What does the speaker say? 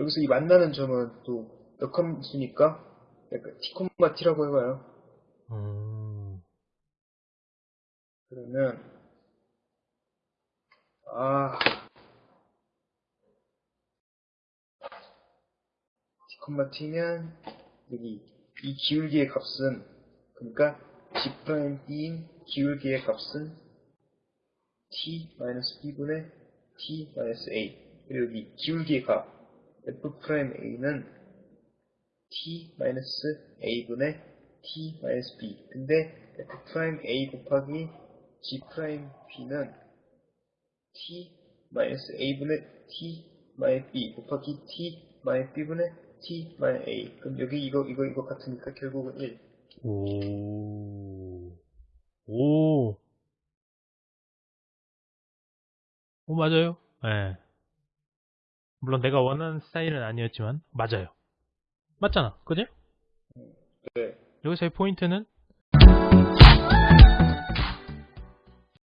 여기서 이 만나는 점은 또 역함수니까 약간 t, t라고 해봐요. 음, 그러면 아. t, t면 여기 이 기울기의 값은 그러니까 g'인 기울기의 값은 t-b분의 t-a 그리고 여기 기울기의 값 f'a는 t-a분의 t-b 근데 f'a 곱하기 g'b는 t-a분의 t-b 곱하기 t-b분의 t-a 그럼 여기 이거 이거 이거 같으니까 결국은 1 오, 오, 오, 맞아요. 예. 물론 내가 원하는 스타일은 아니었지만, 맞아요. 맞잖아. 그지? 네. 여기서의 포인트는